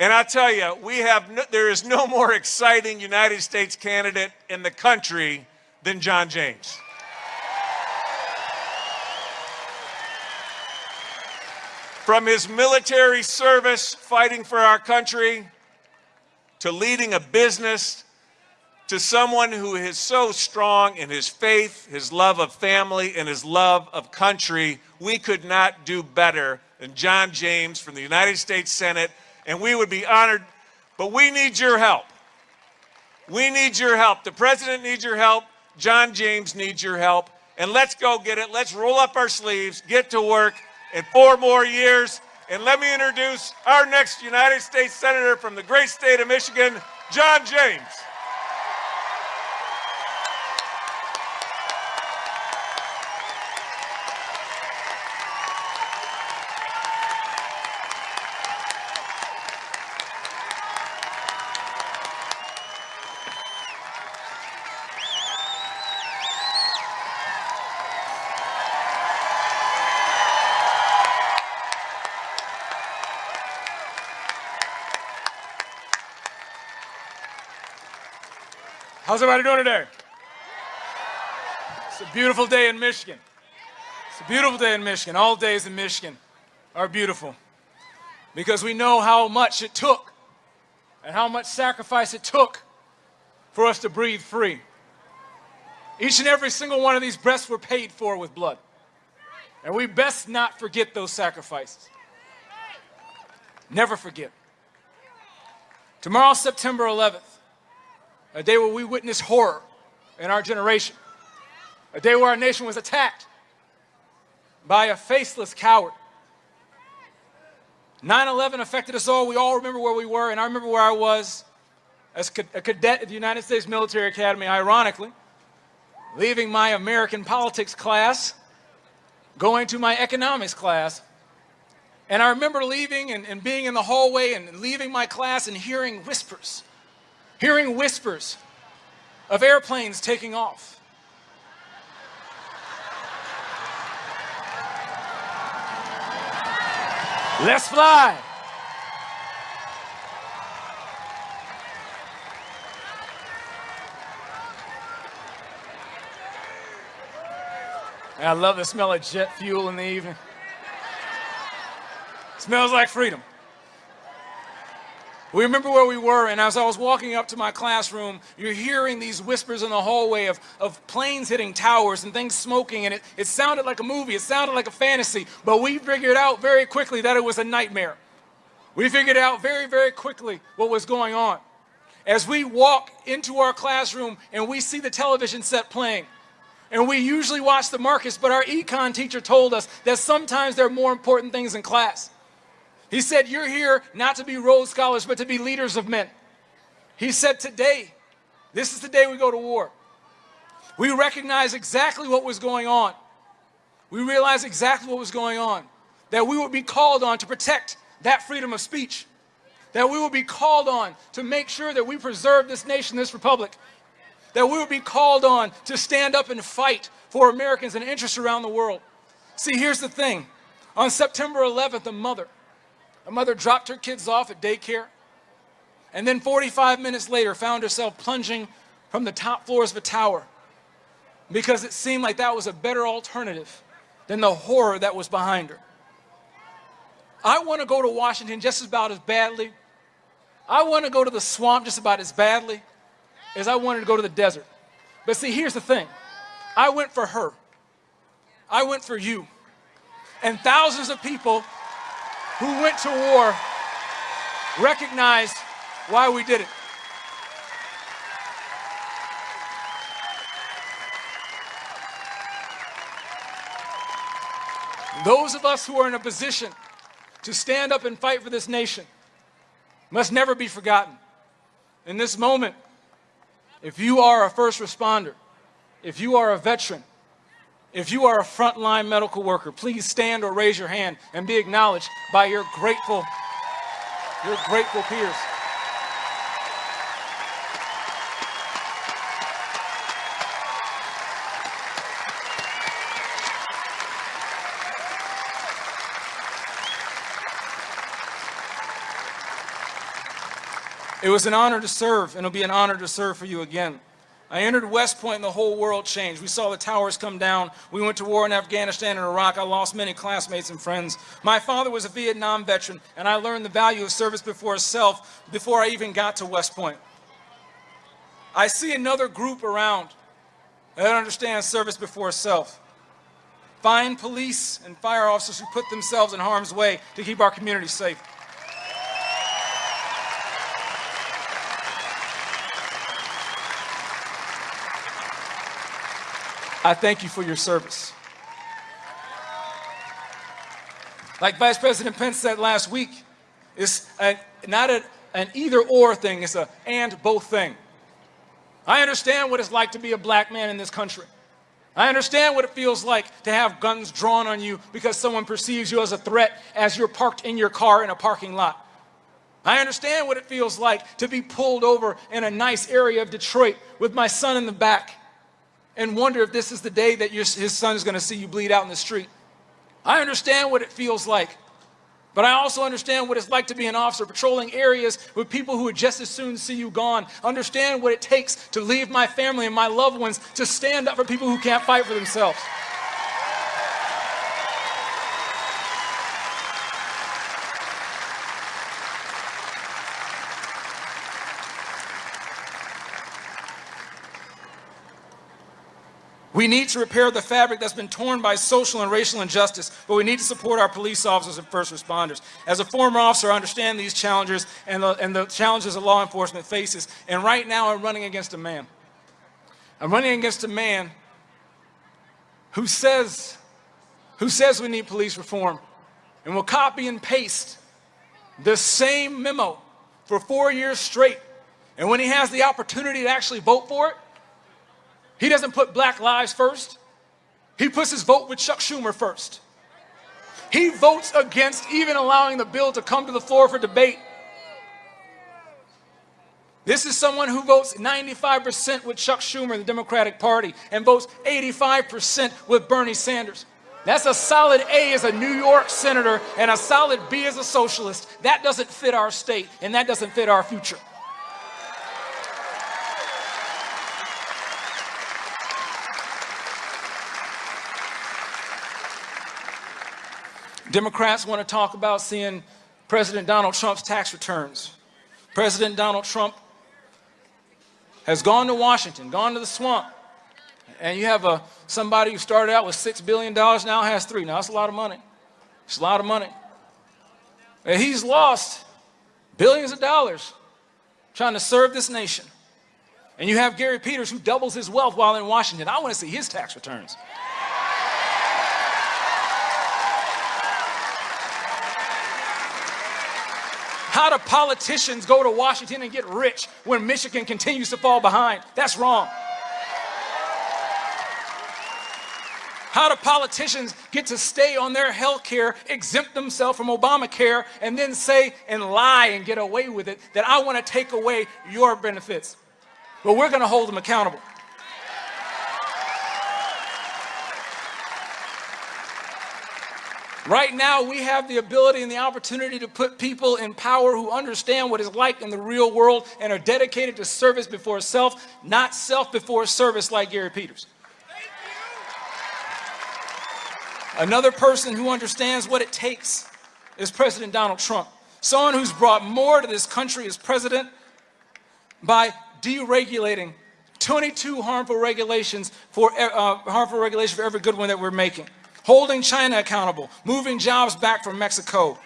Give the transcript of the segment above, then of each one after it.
And I tell you, we have no, there is no more exciting United States candidate in the country than John James. From his military service fighting for our country to leading a business to someone who is so strong in his faith, his love of family, and his love of country, we could not do better than John James from the United States Senate, and we would be honored, but we need your help. We need your help. The president needs your help. John James needs your help. And let's go get it. Let's roll up our sleeves, get to work in four more years. And let me introduce our next United States Senator from the great state of Michigan, John James. How's everybody doing today? It's a beautiful day in Michigan. It's a beautiful day in Michigan. All days in Michigan are beautiful because we know how much it took and how much sacrifice it took for us to breathe free. Each and every single one of these breaths were paid for with blood. And we best not forget those sacrifices. Never forget. Tomorrow, September 11th, a day where we witnessed horror in our generation, a day where our nation was attacked by a faceless coward. 9-11 affected us all. We all remember where we were, and I remember where I was as a cadet at the United States Military Academy, ironically, leaving my American politics class, going to my economics class, and I remember leaving and, and being in the hallway and leaving my class and hearing whispers hearing whispers of airplanes taking off. Let's fly. I love the smell of jet fuel in the evening. smells like freedom. We remember where we were, and as I was walking up to my classroom, you're hearing these whispers in the hallway of, of planes hitting towers and things smoking, and it, it sounded like a movie, it sounded like a fantasy, but we figured out very quickly that it was a nightmare. We figured out very, very quickly what was going on. As we walk into our classroom and we see the television set playing, and we usually watch the Marcus, but our econ teacher told us that sometimes there are more important things in class. He said, You're here not to be Rhodes Scholars, but to be leaders of men. He said, Today, this is the day we go to war. We recognize exactly what was going on. We realize exactly what was going on. That we would be called on to protect that freedom of speech. That we would be called on to make sure that we preserve this nation, this republic. That we would be called on to stand up and fight for Americans and interests around the world. See, here's the thing. On September 11th, a mother, a mother dropped her kids off at daycare and then 45 minutes later found herself plunging from the top floors of a tower because it seemed like that was a better alternative than the horror that was behind her. I want to go to Washington just about as badly. I want to go to the swamp just about as badly as I wanted to go to the desert. But see, here's the thing. I went for her. I went for you. And thousands of people who went to war recognized why we did it. Those of us who are in a position to stand up and fight for this nation must never be forgotten. In this moment, if you are a first responder, if you are a veteran, if you are a frontline medical worker, please stand or raise your hand and be acknowledged by your grateful, your grateful peers. It was an honor to serve, and it'll be an honor to serve for you again. I entered West Point and the whole world changed. We saw the towers come down. We went to war in Afghanistan and Iraq. I lost many classmates and friends. My father was a Vietnam veteran, and I learned the value of service before self before I even got to West Point. I see another group around that understands service before self. Find police and fire officers who put themselves in harm's way to keep our community safe. I thank you for your service. Like Vice President Pence said last week, it's a, not a, an either or thing, it's a and both thing. I understand what it's like to be a black man in this country. I understand what it feels like to have guns drawn on you because someone perceives you as a threat as you're parked in your car in a parking lot. I understand what it feels like to be pulled over in a nice area of Detroit with my son in the back and wonder if this is the day that your, his son is going to see you bleed out in the street. I understand what it feels like, but I also understand what it's like to be an officer patrolling areas with people who would just as soon see you gone. Understand what it takes to leave my family and my loved ones to stand up for people who can't fight for themselves. We need to repair the fabric that's been torn by social and racial injustice, but we need to support our police officers and first responders. As a former officer, I understand these challenges and the, and the challenges that law enforcement faces. And right now, I'm running against a man. I'm running against a man who says, who says we need police reform and will copy and paste the same memo for four years straight. And when he has the opportunity to actually vote for it, he doesn't put black lives first. He puts his vote with Chuck Schumer first. He votes against even allowing the bill to come to the floor for debate. This is someone who votes 95% with Chuck Schumer in the Democratic Party and votes 85% with Bernie Sanders. That's a solid A as a New York senator and a solid B as a socialist. That doesn't fit our state and that doesn't fit our future. Democrats want to talk about seeing President Donald Trump's tax returns. President Donald Trump has gone to Washington, gone to the swamp, and you have a, somebody who started out with $6 billion, now has three. Now, that's a lot of money. It's a lot of money. And he's lost billions of dollars trying to serve this nation. And you have Gary Peters who doubles his wealth while in Washington. I want to see his tax returns. How do politicians go to Washington and get rich when Michigan continues to fall behind? That's wrong. How do politicians get to stay on their health care, exempt themselves from Obamacare, and then say and lie and get away with it that I want to take away your benefits? Well, we're going to hold them accountable. Right now, we have the ability and the opportunity to put people in power who understand what it's like in the real world and are dedicated to service before self, not self before service like Gary Peters. Another person who understands what it takes is President Donald Trump. Someone who's brought more to this country as president by deregulating 22 harmful regulations for uh, harmful regulations for every good one that we're making holding China accountable, moving jobs back from Mexico,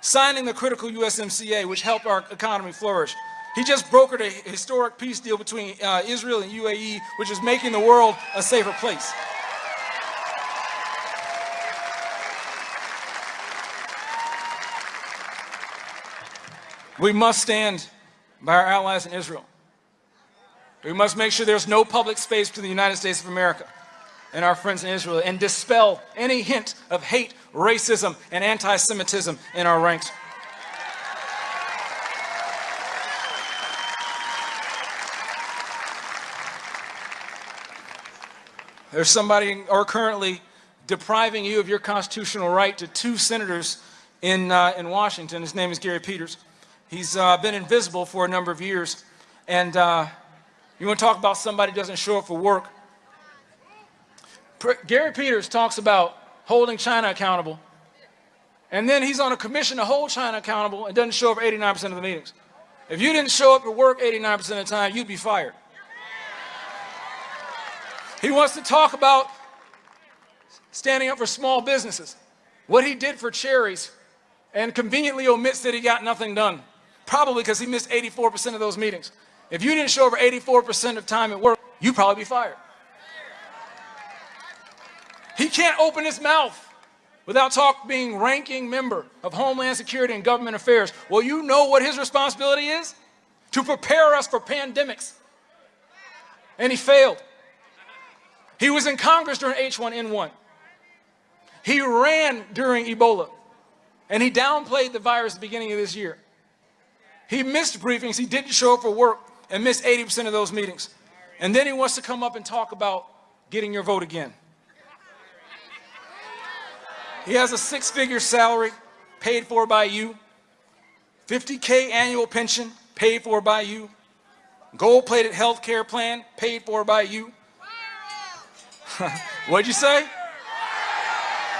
signing the critical USMCA, which helped our economy flourish. He just brokered a historic peace deal between uh, Israel and UAE, which is making the world a safer place. We must stand by our allies in Israel. We must make sure there's no public space between the United States of America and our friends in Israel and dispel any hint of hate, racism, and anti-Semitism in our ranks. There's somebody or currently depriving you of your constitutional right to two senators in, uh, in Washington. His name is Gary Peters. He's uh, been invisible for a number of years. And uh, you want to talk about somebody who doesn't show up for work? Gary Peters talks about holding China accountable. And then he's on a commission to hold China accountable and doesn't show up 89% of the meetings. If you didn't show up at work 89% of the time, you'd be fired. He wants to talk about standing up for small businesses, what he did for cherries, and conveniently omits that he got nothing done, probably because he missed 84% of those meetings. If you didn't show over 84% of time at work, you'd probably be fired. He can't open his mouth without talk being ranking member of Homeland Security and Government Affairs. Well, you know what his responsibility is? To prepare us for pandemics. And he failed. He was in Congress during H1N1. He ran during Ebola. And he downplayed the virus at the beginning of this year. He missed briefings, he didn't show up for work, and missed 80% of those meetings. And then he wants to come up and talk about getting your vote again. He has a six-figure salary paid for by you, 50K annual pension paid for by you, gold-plated health care plan paid for by you. What'd you say?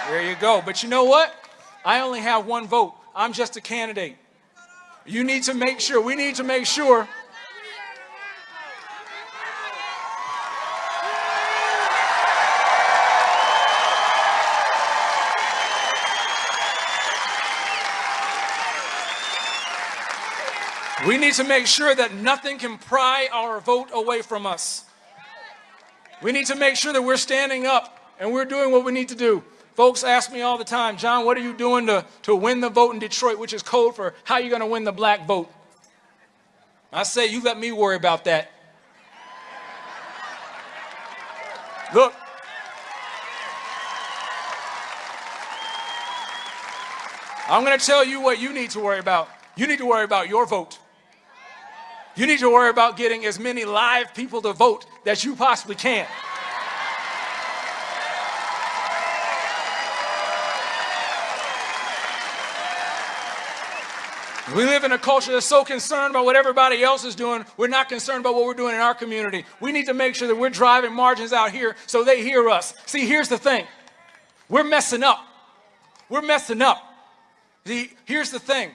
There you go. But you know what? I only have one vote. I'm just a candidate. You need to make sure, we need to make sure We need to make sure that nothing can pry our vote away from us. We need to make sure that we're standing up and we're doing what we need to do. Folks ask me all the time, John, what are you doing to, to win the vote in Detroit, which is code for how you're going to win the black vote? I say, you let me worry about that. Look, I'm going to tell you what you need to worry about. You need to worry about your vote. You need to worry about getting as many live people to vote that you possibly can. We live in a culture that's so concerned about what everybody else is doing, we're not concerned about what we're doing in our community. We need to make sure that we're driving margins out here so they hear us. See, here's the thing. We're messing up. We're messing up. See, here's the thing.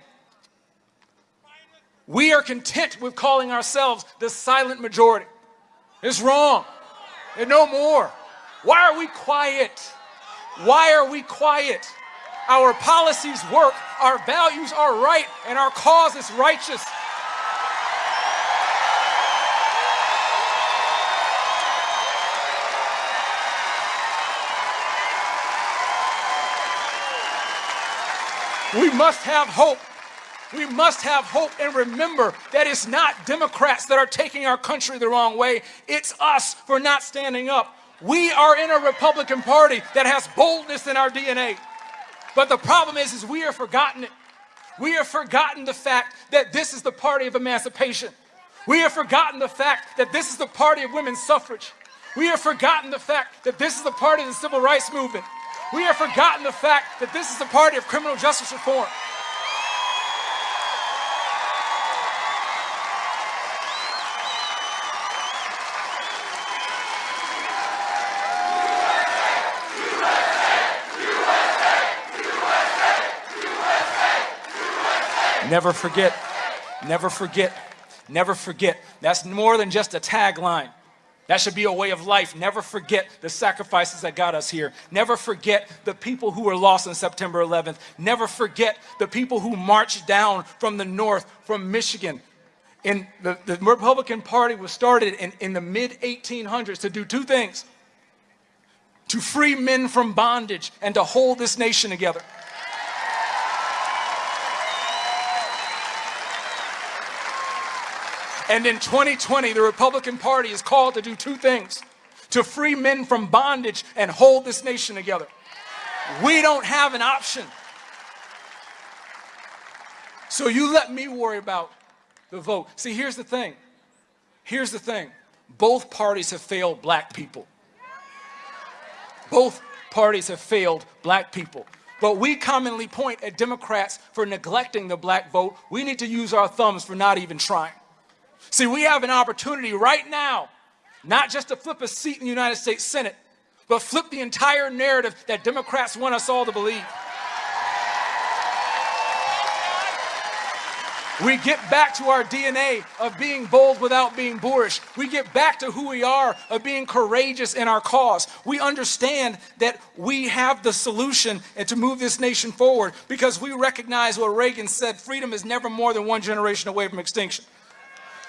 We are content with calling ourselves the silent majority. It's wrong. And no more. Why are we quiet? Why are we quiet? Our policies work, our values are right, and our cause is righteous. We must have hope we must have hope and remember that it's not Democrats that are taking our country the wrong way. It's us for not standing up. We are in a Republican Party that has boldness in our DNA. But the problem is, is we have forgotten it. We have forgotten the fact that this is the party of emancipation. We have forgotten the fact that this is the party of women's suffrage. We have forgotten the fact that this is the party of the civil rights movement. We have forgotten the fact that this is the party of criminal justice reform. Never forget, never forget, never forget. That's more than just a tagline. That should be a way of life. Never forget the sacrifices that got us here. Never forget the people who were lost on September 11th. Never forget the people who marched down from the north, from Michigan. And the, the Republican Party was started in, in the mid 1800s to do two things to free men from bondage and to hold this nation together. And in 2020, the Republican Party is called to do two things to free men from bondage and hold this nation together. We don't have an option. So you let me worry about the vote. See, here's the thing. Here's the thing. Both parties have failed black people. Both parties have failed black people. But we commonly point at Democrats for neglecting the black vote. We need to use our thumbs for not even trying. See, we have an opportunity right now, not just to flip a seat in the United States Senate, but flip the entire narrative that Democrats want us all to believe. We get back to our DNA of being bold without being boorish. We get back to who we are of being courageous in our cause. We understand that we have the solution and to move this nation forward because we recognize what Reagan said, freedom is never more than one generation away from extinction.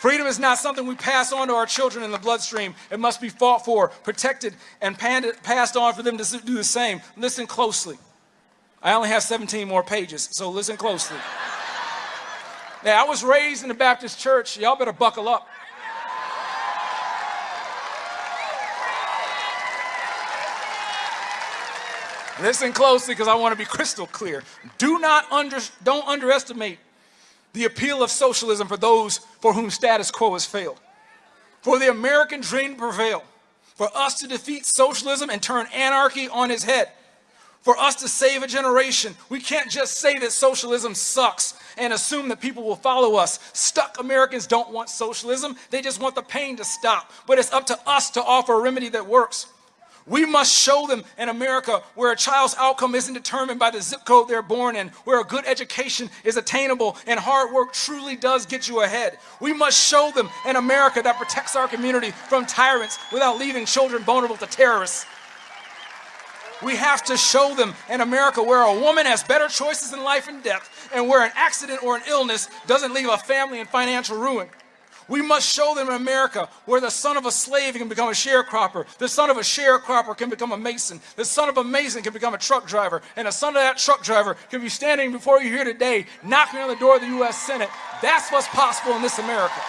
Freedom is not something we pass on to our children in the bloodstream. It must be fought for, protected, and passed on for them to do the same. Listen closely. I only have 17 more pages, so listen closely. Now, I was raised in the Baptist church. Y'all better buckle up. Listen closely because I want to be crystal clear. Do not under, don't underestimate the appeal of socialism for those for whom status quo has failed. For the American dream to prevail, for us to defeat socialism and turn anarchy on its head, for us to save a generation, we can't just say that socialism sucks and assume that people will follow us. Stuck Americans don't want socialism, they just want the pain to stop. But it's up to us to offer a remedy that works. We must show them in America where a child's outcome isn't determined by the zip code they're born in, where a good education is attainable and hard work truly does get you ahead. We must show them in America that protects our community from tyrants without leaving children vulnerable to terrorists. We have to show them in America where a woman has better choices in life and death and where an accident or an illness doesn't leave a family in financial ruin. We must show them America where the son of a slave can become a sharecropper, the son of a sharecropper can become a mason, the son of a mason can become a truck driver, and the son of that truck driver can be standing before you here today, knocking on the door of the U.S. Senate. That's what's possible in this America.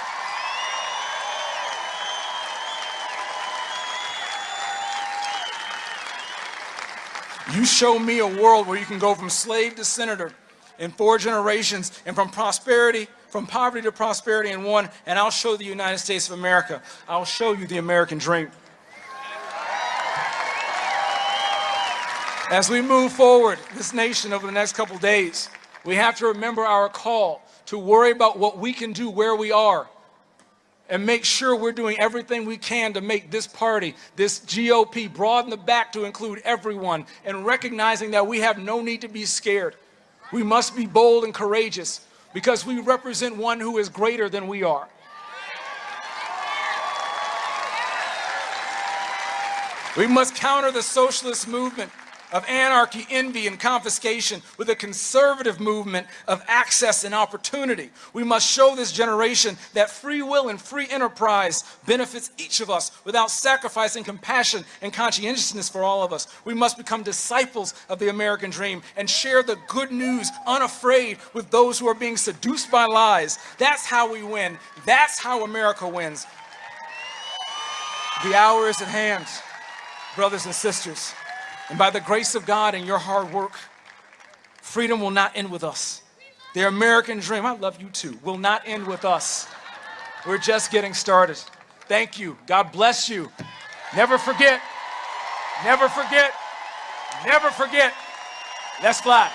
You show me a world where you can go from slave to senator in four generations and from prosperity from poverty to prosperity in one, and I'll show the United States of America. I'll show you the American dream. As we move forward, this nation over the next couple days, we have to remember our call to worry about what we can do where we are and make sure we're doing everything we can to make this party, this GOP, broaden the back to include everyone and recognizing that we have no need to be scared. We must be bold and courageous because we represent one who is greater than we are. We must counter the socialist movement of anarchy, envy, and confiscation with a conservative movement of access and opportunity. We must show this generation that free will and free enterprise benefits each of us without sacrificing compassion and conscientiousness for all of us. We must become disciples of the American dream and share the good news unafraid with those who are being seduced by lies. That's how we win. That's how America wins. The hour is at hand, brothers and sisters. And by the grace of God and your hard work, freedom will not end with us. The American dream, I love you too, will not end with us. We're just getting started. Thank you. God bless you. Never forget, never forget, never forget. Let's fly.